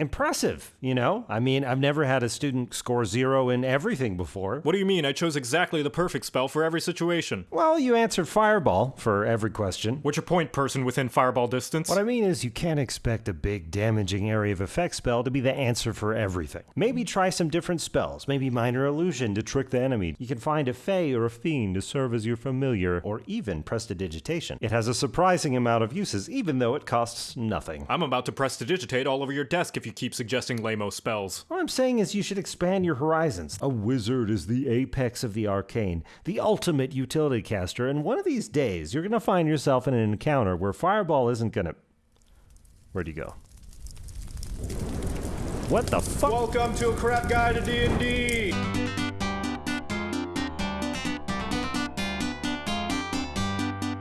impressive, you know? I mean, I've never had a student score zero in everything before. What do you mean? I chose exactly the perfect spell for every situation. Well, you answered fireball for every question. What's your point, person within fireball distance? What I mean is, you can't expect a big damaging area of effect spell to be the answer for everything. Maybe try some different spells, maybe minor illusion to trick the enemy. You can find a fey or a fiend to serve as your familiar, or even prestidigitation. It has a surprising amount of uses, even though it costs nothing. I'm about to prestidigitate all over your desk if you keep suggesting lamo spells. What I'm saying is you should expand your horizons. A wizard is the apex of the arcane, the ultimate utility caster, and one of these days you're gonna find yourself in an encounter where Fireball isn't gonna. Where'd you go? What the fuck? Welcome to a crap guide to D&D!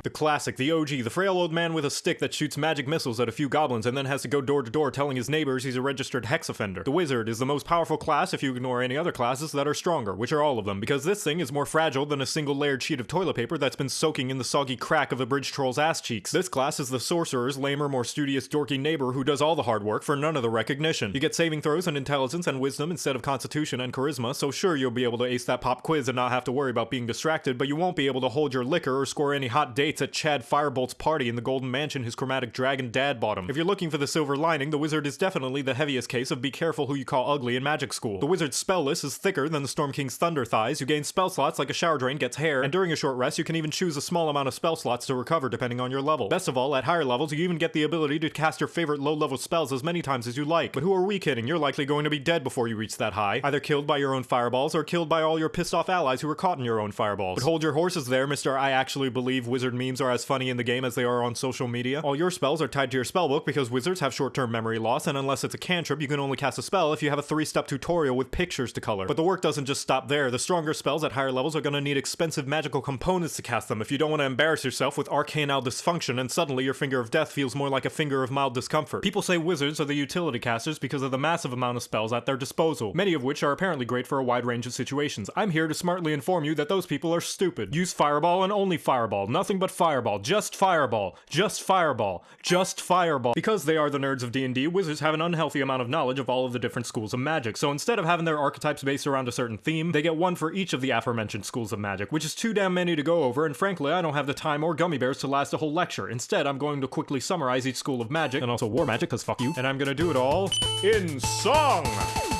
The classic, the OG, the frail old man with a stick that shoots magic missiles at a few goblins and then has to go door to door telling his neighbors he's a registered hex offender. The wizard is the most powerful class if you ignore any other classes that are stronger, which are all of them, because this thing is more fragile than a single layered sheet of toilet paper that's been soaking in the soggy crack of a bridge troll's ass cheeks. This class is the sorcerer's lamer, more studious, dorky neighbor who does all the hard work for none of the recognition. You get saving throws and intelligence and wisdom instead of constitution and charisma, so sure you'll be able to ace that pop quiz and not have to worry about being distracted, but you won't be able to hold your liquor or score any hot dates at Chad Firebolt's party in the Golden Mansion his chromatic dragon dad bought him. If you're looking for the silver lining, the wizard is definitely the heaviest case of be careful who you call ugly in magic school. The wizard's spell list is thicker than the Storm King's thunder thighs, you gain spell slots like a shower drain gets hair, and during a short rest you can even choose a small amount of spell slots to recover depending on your level. Best of all, at higher levels you even get the ability to cast your favorite low-level spells as many times as you like. But who are we kidding? You're likely going to be dead before you reach that high, either killed by your own fireballs or killed by all your pissed off allies who were caught in your own fireballs. But hold your horses there, Mr. I actually believe wizard memes are as funny in the game as they are on social media. All your spells are tied to your spellbook because wizards have short-term memory loss, and unless it's a cantrip, you can only cast a spell if you have a three-step tutorial with pictures to color. But the work doesn't just stop there. The stronger spells at higher levels are gonna need expensive magical components to cast them if you don't want to embarrass yourself with arcanal dysfunction and suddenly your finger of death feels more like a finger of mild discomfort. People say wizards are the utility casters because of the massive amount of spells at their disposal, many of which are apparently great for a wide range of situations. I'm here to smartly inform you that those people are stupid. Use fireball and only fireball, nothing but fireball, just fireball, just fireball, just fireball. Because they are the nerds of D&D, wizards have an unhealthy amount of knowledge of all of the different schools of magic. So instead of having their archetypes based around a certain theme, they get one for each of the aforementioned schools of magic, which is too damn many to go over, and frankly, I don't have the time or gummy bears to last a whole lecture. Instead, I'm going to quickly summarize each school of magic, and also war magic, cause fuck you, and I'm gonna do it all in song!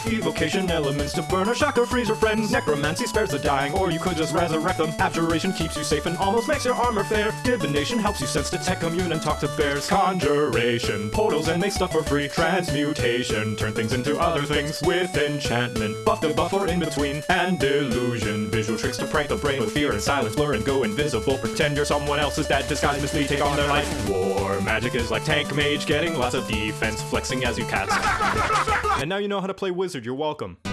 Evocation elements to burn or shock or freeze your friends. Necromancy spares the dying, or you could just resurrect them. Abjuration keeps you safe and almost makes your armor fair. Divination helps you sense, detect, commune, and talk to bears. Conjuration, portals and make stuff for free. Transmutation, turn things into other things. With enchantment, buff the buff or in between. And delusion, visual tricks to prank the brain with fear and silence. Blur and go invisible. Pretend you're someone else's dad, disguise, mislead, take on their life. War magic is like tank mage, getting lots of defense, flexing as you cast. and now you know how to play wizard, you're welcome.